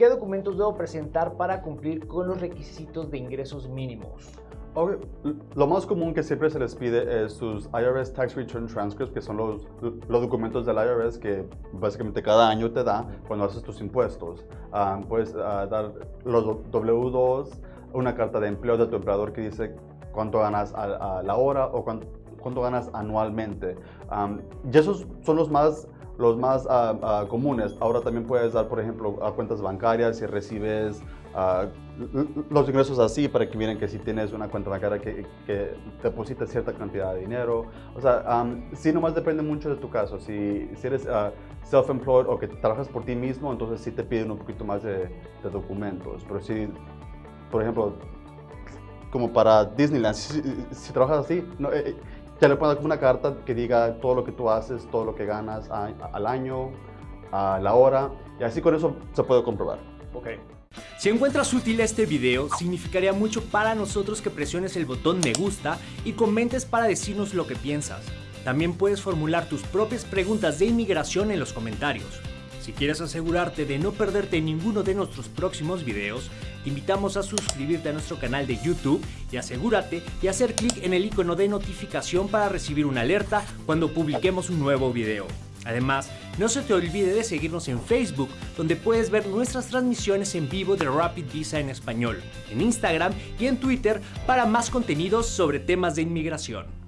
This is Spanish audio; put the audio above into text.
¿Qué documentos debo presentar para cumplir con los requisitos de ingresos mínimos? Lo más común que siempre se les pide es sus IRS Tax Return Transcripts, que son los, los documentos del IRS que básicamente cada año te da cuando haces tus impuestos. Ah, puedes ah, dar los W2, una carta de empleo de tu empleador que dice cuánto ganas a, la hora o cuánto, cuánto ganas anualmente. y esos son los más los más uh, comunes. Ahora también puedes dar, por ejemplo, a cuentas bancarias si recibes los ingresos así para que miren que si tienes una cuenta bancaria que, que deposita cierta cantidad de dinero. O sea, um, sí nomás depende mucho de tu caso. Si, si eres self-employed o que trabajas por ti mismo, entonces sí te piden un poquito más de, documentos. Pero si, por ejemplo, como para Disneyland, si, trabajas así, no, eh, ya le pones una carta que diga todo lo que tú haces, todo lo que ganas al año, a la hora, y así con eso se puede comprobar. Ok. Si encuentras útil este video, significaría mucho para nosotros que presiones el botón me gusta y comentes para decirnos lo que piensas. También puedes formular tus propias preguntas de inmigración en los comentarios. Si quieres asegurarte de no perderte ninguno de nuestros próximos videos, te invitamos a suscribirte a nuestro canal de YouTube y asegúrate de hacer clic en el icono de notificación para recibir una alerta cuando publiquemos un nuevo video. Además, no se te olvide de seguirnos en Facebook, donde puedes ver nuestras transmisiones en vivo de Rapid Visa en español, en Instagram y en Twitter para más contenidos sobre temas de inmigración.